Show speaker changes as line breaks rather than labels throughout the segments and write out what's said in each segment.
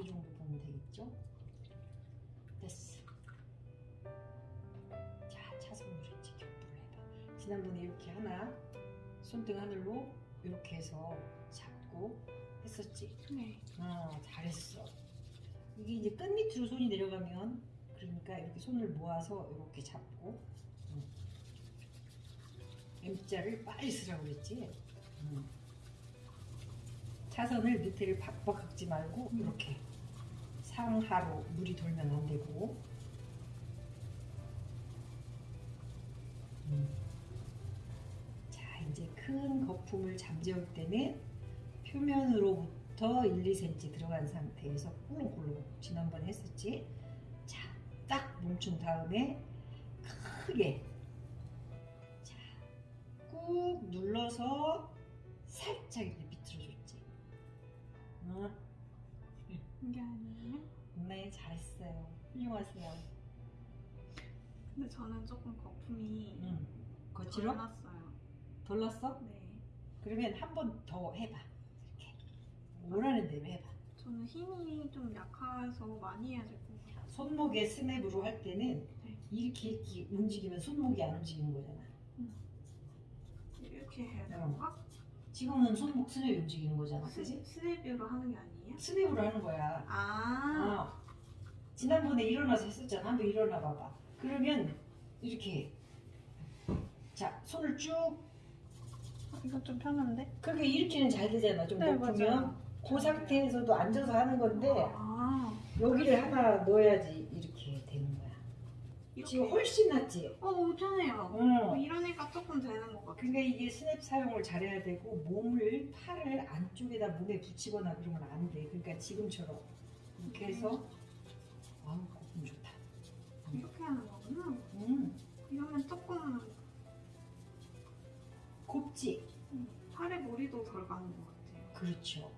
이 정도 보면 되겠죠? 됐어. 자, 차선으로 이제 격부를 해봐. 지난번에 이렇게 하나, 손등 하늘로 이렇게 해서 잡고 했었지?
네.
어, 잘했어. 이게 이제 끝 밑으로 손이 내려가면 그러니까 이렇게 손을 모아서 이렇게 잡고 음. M자를 빨리 쓰라고 그랬지? 음. 차선을 밑에를 박박 긁지 말고
음.
이렇게 상하로 물이 돌면 안 되고 음. 자 이제 큰 거품을 잠재울 때는 표면으로부터 1, 2cm 들어간 상태에서 꿀렁꿀렁 지난번에 했었지 자딱 멈춘 다음에 크게 자 꾹 눌러서 살짝 이렇게 어?
이게 아니에요?
네 잘했어요 훌륭하세요
근데 저는 조금 거품이
응. 거칠어?
덜났어요.
덜 났어?
네.
그러면 한 번 더 해봐 이렇게 원하는 대로 해봐
저는 힘이 좀 약해서 많이 해야 될 것 같아요.
손목에 스냅으로 할 때는
네.
이렇게 이렇게 움직이면 손목이 안 움직이는 거잖아
이렇게 해야
어.
되는가?
지금은 손목 스냅이 움직이는 거잖아
스,
그지?
스냅으로 하는 게 아니에요?
스냅으로 하는 거야
아.
어. 지난번에 일어나서 했었잖아 한번 일어나 봐봐 그러면 이렇게 자 손을 쭉
아, 이거 좀 편한데?
그렇게 이렇게는 잘 되잖아 좀
네,
높으면
맞아요.
그 상태에서도 앉아서 하는 건데
아.
여기를 하나 넣어야지 이렇게. 지금 훨씬 낫지?
어, 편해요.
응.
어, 이러니까 조금 되는 것 같아요.
그러니까 이게 스냅 사용을 잘해야 되고 몸을 팔을 안쪽에다 몸에 붙이거나 그러면 안 돼. 그러니까 지금처럼 이렇게 해서 아우 거품 좋다.
이렇게 하는 거구나.
음
이러면 조금
곱지.
팔에 무리도 덜 가는 것 같아요.
그렇죠.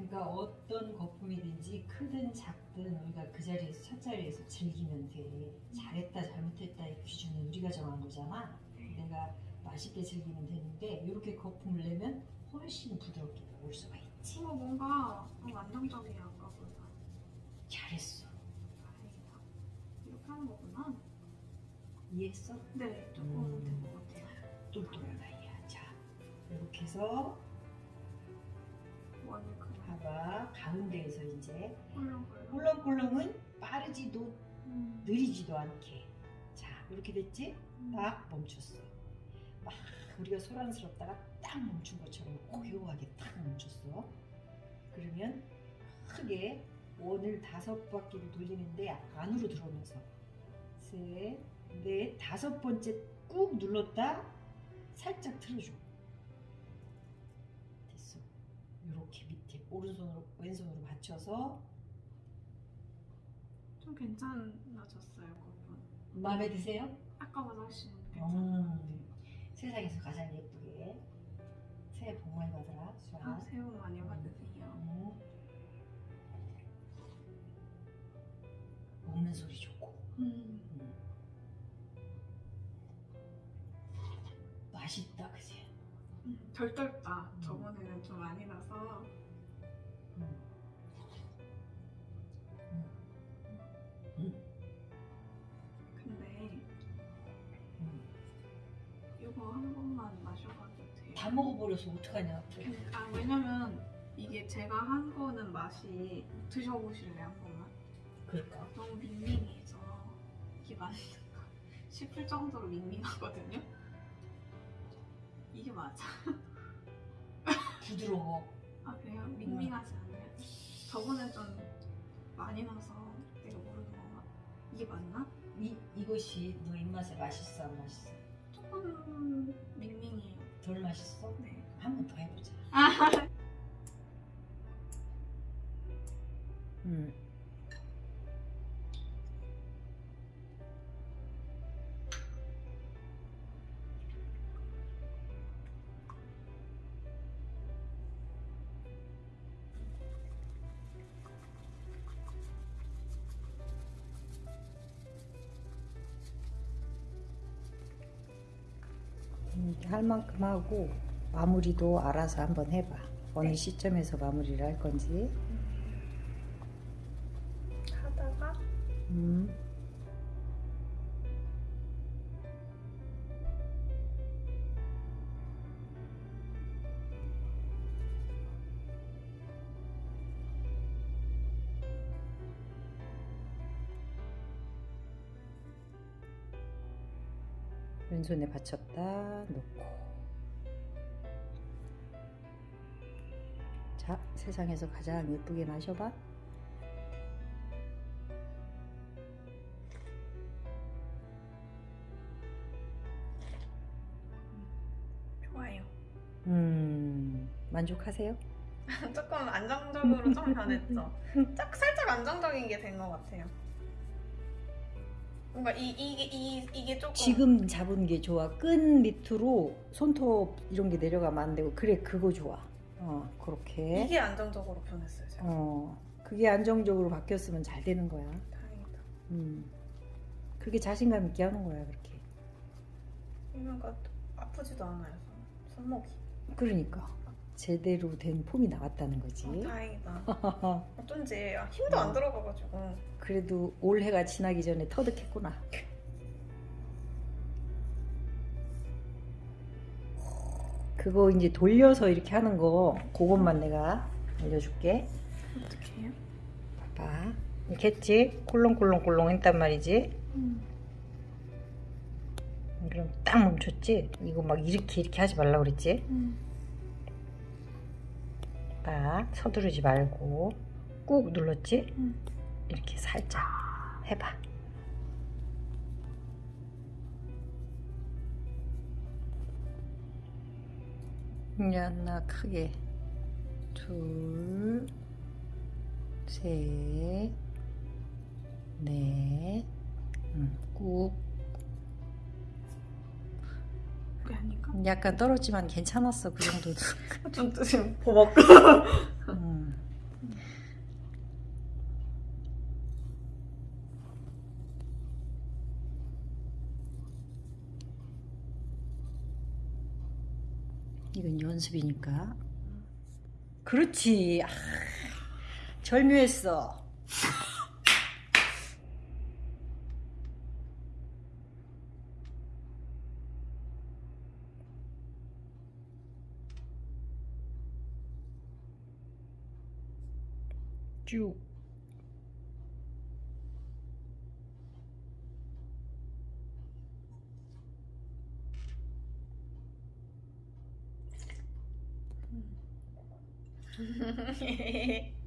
그러니까 어떤 거품이든지 크든 작든 우리가 그 자리에서 첫 자리에서 즐기면 돼. 잘했다 잘못했다의 기준은 우리가 정한 거잖아. 내가 맛있게 즐기면 되는데 이렇게 거품을 내면 훨씬 부드럽게 나올 수가 있지.
어, 뭔가 어, 안정적이야, 아까보다.
잘했어.
다행이다. 이렇게 하는 거구나.
이해했어?
네, 조금
음.
된것 같아요.
똘똘한 아이야. 자, 이렇게 해서 봐봐. 가운데에서 이제
꿀렁꿀렁.
꿀렁 꿀렁은 빠르지도
음.
느리지도 않게. 자, 이렇게 됐지?
음.
딱 멈췄어. 막 우리가 소란스럽다가 딱 멈춘 것처럼 고요하게 딱 멈췄어. 그러면 크게 원을 다섯 바퀴를 돌리는데 안으로 들어오면서 셋, 넷, 다섯 번째 꾹 눌렀다 살짝 틀어줘. 됐어. 이렇게 밑에 오른손으로 왼손으로 받쳐서
좀 괜찮아졌어요, 거품.
마음에 드세요?
아까보다 훨씬 괜찮아요.
음, 세상에서 가장 예쁘게 새해 복 많이 받아라 수아.
아, 새해 복 많이 받으세요.
음. 먹는 소리 좋고
음.
음. 맛있다 그지?
음, 덜 덜다.
음.
저번에는 좀 많이
다 먹어버려서 어떡하냐
아 왜냐면 이게 제가 한 거는 맛이 드셔보실래요 한 번만?
그럴까?
너무 밍밍해서 이게 맛있을까 싶을 정도로 밍밍하거든요. 이게 맞아?
부드러워
아 그래요? 밍밍하지 않아요? 저번에 좀 많이 나서 내가 모르는 건가? 이게 맞나?
이, 이것이 너 입맛에 맛있어 안 맛있어?
조금 밍밍해요.
덜 맛있어?
네.
한 번 더 해보자
아,
음. 음, 할 만큼 하고 마무리도 알아서 한번 해봐. 어느 시점에서 마무리를 할 건지. 왼손에 받쳤다 놓고 자 세상에서 가장 예쁘게 마셔봐
좋아요.
음 만족하세요?
조금 안정적으로 좀 변했죠. 짝 살짝 안정적인 게 된 것 같아요. 뭔가 이 이게 이 이게 조금
지금 잡은 게 좋아 끈 밑으로 손톱 이런 게 내려가면 안 되고 그래 그거 좋아 어 그렇게
이게 안정적으로 변했어요. 제가.
어 그게 안정적으로 바뀌었으면 잘 되는 거야
다행이다.
음 그렇게 자신감 있게 하는 거야 그렇게
뭔가 아프지도 않아요. 손- 손목이.
그러니까 제대로 된 폼이 나왔다는 거지
어, 다행이다. 어쩐지 아, 힘도
어.
안 들어가가지고.
그래도 올해가 지나기 전에 터득했구나. 그거 이제 돌려서 이렇게 하는 거 그것만 내가 알려줄게.
어떻게 해요?
봐봐. 이렇게 했지? 콜롱콜롱콜롱 했단 말이지?
음.
그럼 딱 멈췄지? 이거 막 이렇게 이렇게 하지 말라고 그랬지?
음.
딱 서두르지 말고 꾹 눌렀지?
음.
이렇게 살짝 해봐. 하나 크게 둘, 셋, 넷, 응, 꾹. 약간 떨었지만 괜찮았어 그 정도도.
좀 지금 버벅.
음. 이건 연습이니까. 그렇지. 아, 절묘했어. 쭉.